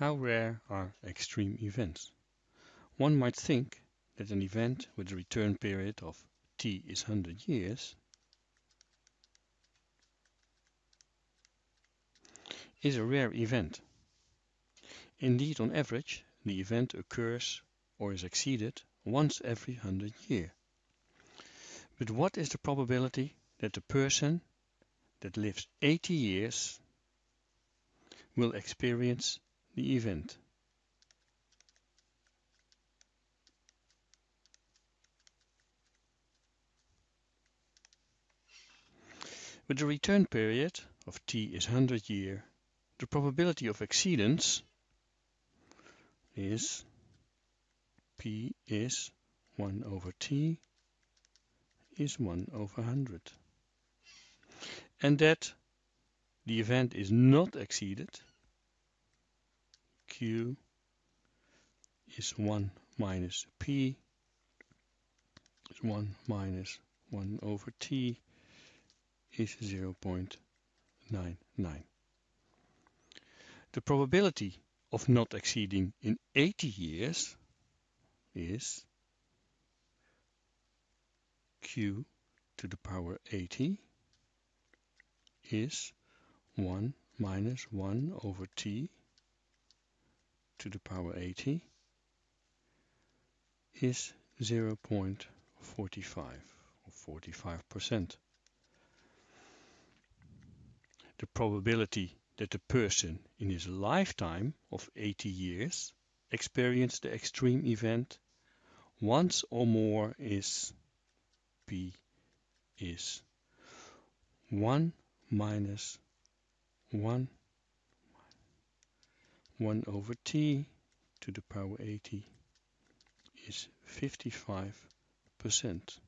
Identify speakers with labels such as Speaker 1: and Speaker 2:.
Speaker 1: How rare are extreme events? One might think that an event with a return period of t is 100 years is a rare event. Indeed, on average, the event occurs or is exceeded once every 100 years. But what is the probability that the person that lives 80 years will experience the event? With the return period of t is 100 year, the probability of exceedance is p is 1 over t is 1 over 100. And that the event is not exceeded, q is 1 minus p is 1 minus 1 over t is 0.99. The probability of not exceeding in 80 years is q to the power 80 is 1 minus 1 over t to the power 80 is 0.45 or 45 percent. The probability that a person in his lifetime of 80 years experienced the extreme event once or more is p is 1 minus 1 1 over t to the power 80 is 55 percent.